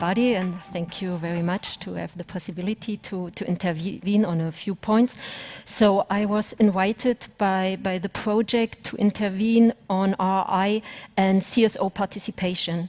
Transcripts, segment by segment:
everybody, and thank you very much to have the possibility to, to intervene on a few points. So I was invited by, by the project to intervene on RI and CSO participation.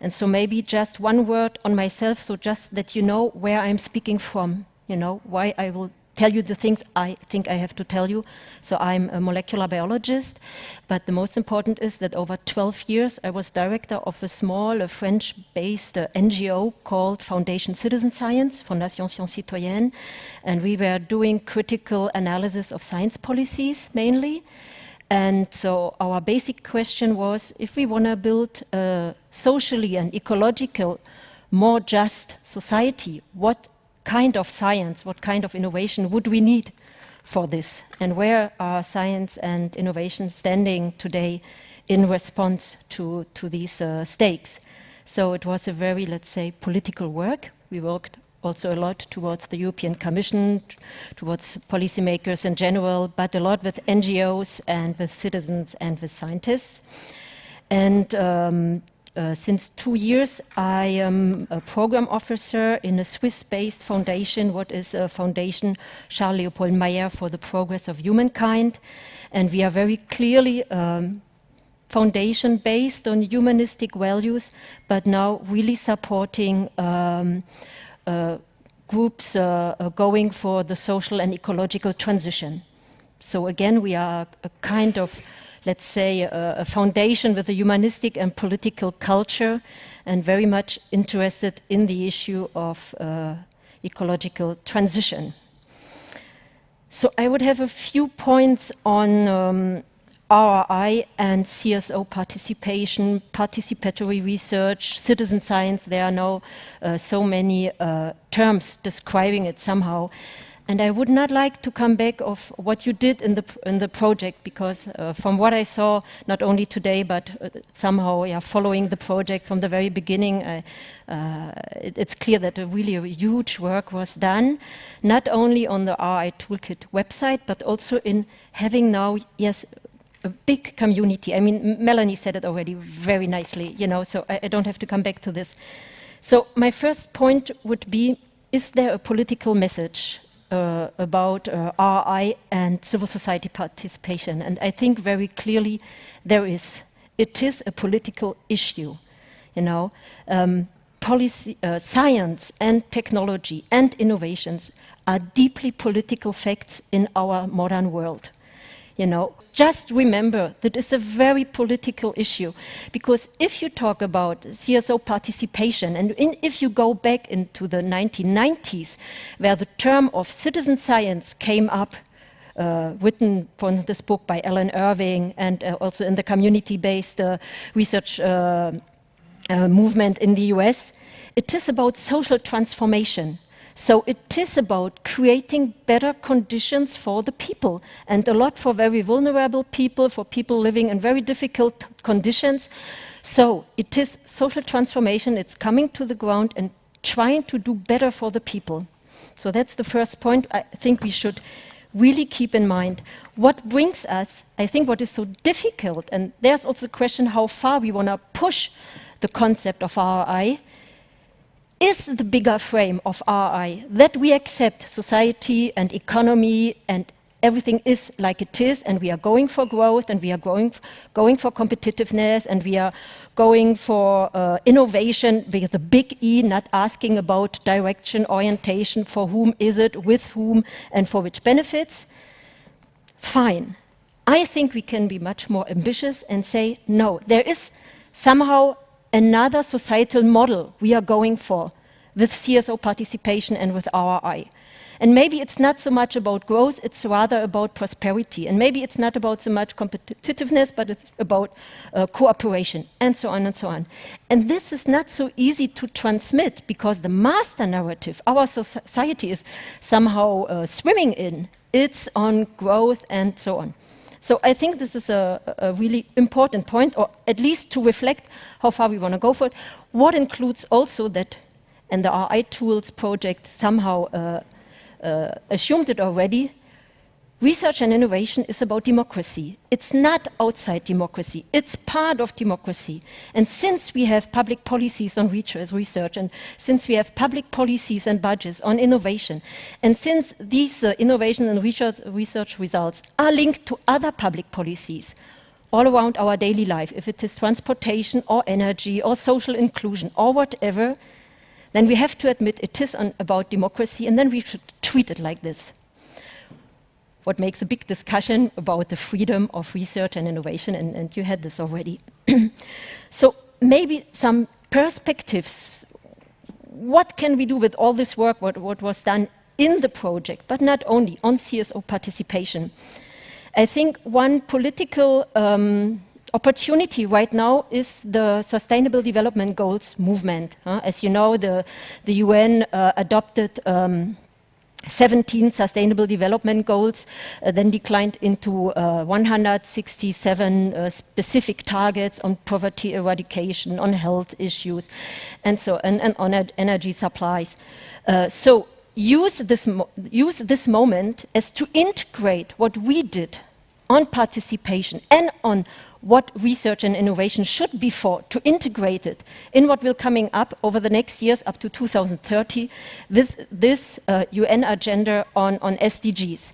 And so maybe just one word on myself, so just that you know where I'm speaking from, you know, why I will tell you the things I think I have to tell you. So I'm a molecular biologist, but the most important is that over 12 years I was director of a small French-based uh, NGO called Foundation Citizen Science, Fondation Science Citoyenne, and we were doing critical analysis of science policies mainly. And so our basic question was, if we want to build a socially and ecological more just society, what kind of science, what kind of innovation would we need for this? And where are science and innovation standing today in response to, to these uh, stakes? So it was a very, let's say, political work. We worked also a lot towards the European Commission, towards policymakers in general, but a lot with NGOs and with citizens and with scientists. And um, uh, since two years, I am a program officer in a Swiss-based foundation, what is a foundation Charles Leopold Mayer for the Progress of Humankind. And we are very clearly um, foundation based on humanistic values, but now really supporting um, uh, groups uh, uh going for the social and ecological transition. So again, we are a kind of let's say, a, a foundation with a humanistic and political culture and very much interested in the issue of uh, ecological transition. So I would have a few points on um, RRI and CSO participation, participatory research, citizen science. There are now uh, so many uh, terms describing it somehow. And I would not like to come back of what you did in the, in the project, because uh, from what I saw, not only today, but uh, somehow yeah, following the project from the very beginning, uh, it, it's clear that a really a huge work was done, not only on the RI Toolkit website, but also in having now, yes, a big community. I mean, Melanie said it already very nicely, you know, so I, I don't have to come back to this. So my first point would be, is there a political message uh, about uh, RI and civil society participation. And I think very clearly there is. It is a political issue, you know. Um, policy, uh, science and technology and innovations are deeply political facts in our modern world. You know, just remember that it's a very political issue because if you talk about CSO participation and in, if you go back into the 1990s where the term of citizen science came up uh, written from this book by Alan Irwin and uh, also in the community-based uh, research uh, uh, movement in the US, it is about social transformation. So it is about creating better conditions for the people and a lot for very vulnerable people, for people living in very difficult conditions. So it is social transformation, it's coming to the ground and trying to do better for the people. So that's the first point I think we should really keep in mind. What brings us, I think what is so difficult, and there's also a question how far we want to push the concept of RI, is the bigger frame of RI, that we accept society and economy and everything is like it is and we are going for growth and we are going, going for competitiveness and we are going for uh, innovation with the big E, not asking about direction, orientation, for whom is it, with whom and for which benefits, fine. I think we can be much more ambitious and say, no, there is somehow another societal model we are going for with CSO participation and with RI. And maybe it's not so much about growth, it's rather about prosperity. And maybe it's not about so much competitiveness, but it's about uh, cooperation, and so on and so on. And this is not so easy to transmit because the master narrative our society is somehow uh, swimming in. It's on growth and so on. So I think this is a, a, really important point, or at least to reflect how far we want to go for it. What includes also that, and the RI Tools project somehow uh, uh, assumed it already, research and innovation is about democracy. It's not outside democracy, it's part of democracy. And since we have public policies on research, and since we have public policies and budgets on innovation, and since these uh, innovation and research, research results are linked to other public policies, all around our daily life, if it is transportation or energy or social inclusion or whatever, then we have to admit it is about democracy and then we should treat it like this what makes a big discussion about the freedom of research and innovation, and, and you had this already. so maybe some perspectives. What can we do with all this work, what, what was done in the project, but not only on CSO participation? I think one political um, opportunity right now is the Sustainable Development Goals movement. As you know, the, the UN uh, adopted um, 17 Sustainable Development Goals, uh, then declined into uh, 167 uh, specific targets on poverty eradication, on health issues, and so and, and on energy supplies. Uh, so use this use this moment as to integrate what we did on participation and on what research and innovation should be for to integrate it in what will coming up over the next years up to 2030 with this uh, UN agenda on, on SDGs.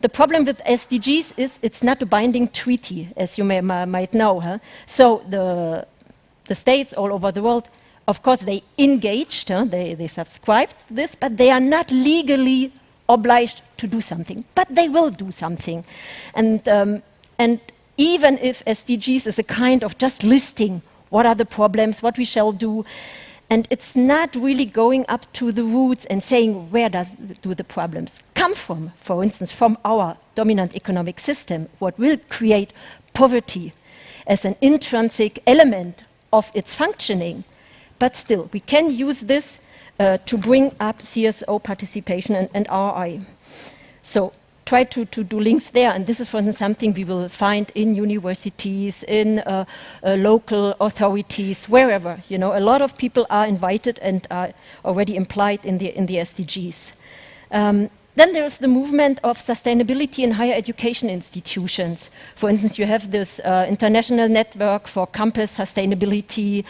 The problem with SDGs is it's not a binding treaty, as you may, might know. Huh? So the, the states all over the world, of course, they engaged, huh? they, they subscribed this, but they are not legally obliged to do something. But they will do something. And, um, and even if SDGs is a kind of just listing what are the problems, what we shall do, and it's not really going up to the roots and saying where does, do the problems come from, for instance, from our dominant economic system, what will create poverty as an intrinsic element of its functioning. But still, we can use this uh, to bring up CSO participation and, and RI. So try to, to do links there. And this is, for instance, something we will find in universities, in uh, uh, local authorities, wherever. You know, a lot of people are invited and are already implied in the, in the SDGs. Um, then there's the movement of sustainability in higher education institutions. For instance, you have this uh, international network for campus sustainability.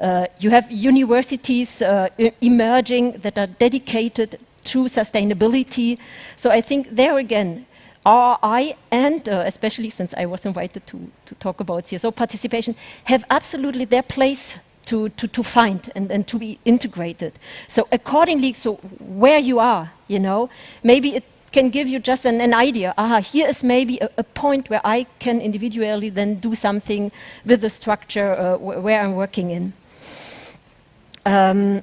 Uh, you have universities uh, emerging that are dedicated to sustainability. So I think there again, RI and uh, especially since I was invited to, to talk about CSO participation, have absolutely their place to, to, to find and, and to be integrated. So accordingly, so where you are, you know, maybe it can give you just an, an idea. Aha, here is maybe a, a, point where I can individually then do something with the structure uh, where I'm working in. Um,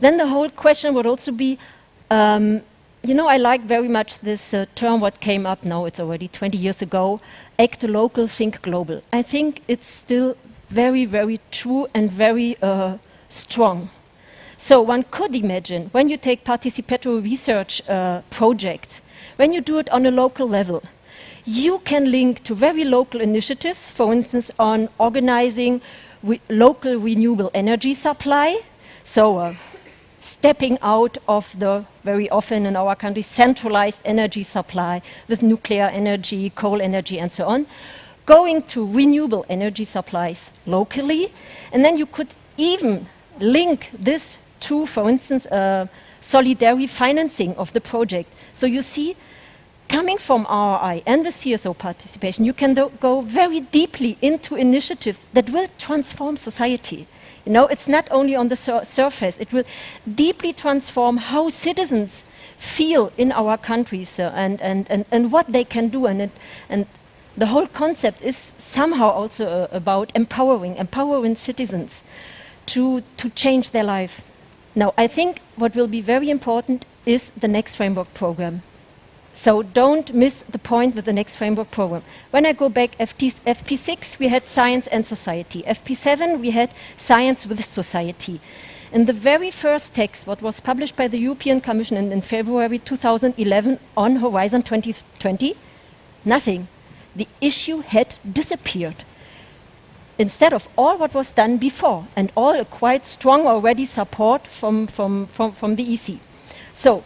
then the whole question would also be, um, you know, I like very much this uh, term what came up now, it's already 20 years ago, act local, think global. I think it's still very, very true and very uh, strong. So one could imagine when you take participatory research uh, projects, when you do it on a local level, you can link to very local initiatives, for instance, on organizing re local renewable energy supply. So uh, stepping out of the very often in our country centralized energy supply with nuclear energy, coal energy, and so on, going to renewable energy supplies locally. And then you could even link this to, for instance, uh, solidary financing of the project. So you see, coming from RI and the CSO participation, you can go very deeply into initiatives that will transform society. You know, it's not only on the sur surface, it will deeply transform how citizens feel in our countries uh, and, and, and, and what they can do. And, it, and the whole concept is somehow also uh, about empowering, empowering citizens to, to change their life. Now, I think what will be very important is the next framework program. So don't miss the point with the next framework program. When I go back, FT, FP6, we had science and society. FP7, we had science with society. In the very first text, what was published by the European Commission in, in February 2011 on Horizon 2020, nothing. The issue had disappeared. Instead of all what was done before, and all a quite strong already support from, from, from, from the EC. So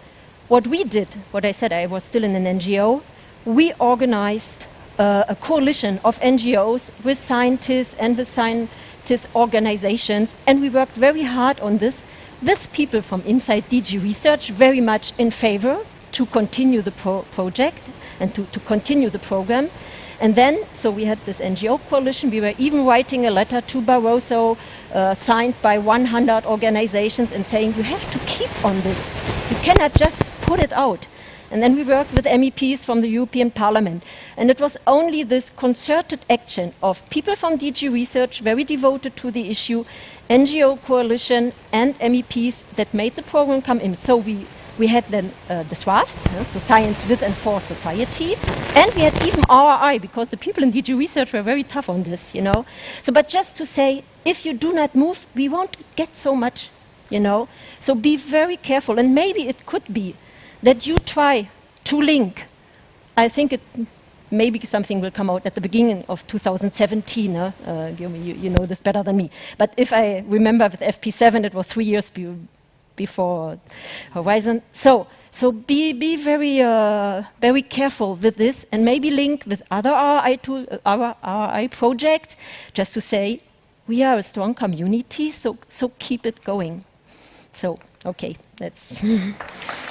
what we did, what I said, I was still in an NGO, we organized uh, a coalition of NGOs with scientists and with scientist organizations, and we worked very hard on this with people from inside DG Research, very much in favor to continue the pro project and to, to continue the program. And then, so we had this NGO coalition, we were even writing a letter to Barroso, uh, signed by 100 organizations and saying, you have to keep on this. You cannot just put it out. And then we worked with MEPs from the European Parliament. And it was only this concerted action of people from DG Research, very devoted to the issue, NGO coalition and MEPs that made the program come in. So we, we had then uh, the SWAFs, uh, so Science with and for Society, and we had even RRI, because the people in DG Research were very tough on this, you know. So, but just to say, if you do not move, we won't get so much, you know. So be very careful, and maybe it could be that you try to link. I think it maybe something will come out at the beginning of 2017. Uh, uh, you, you, know this better than me. But if I remember with FP7, it was three years before Horizon. So, so be, be very, uh, very careful with this and maybe link with other RI, tool, uh, RI projects just to say, we are a strong community, so, so keep it going. So, okay, that's...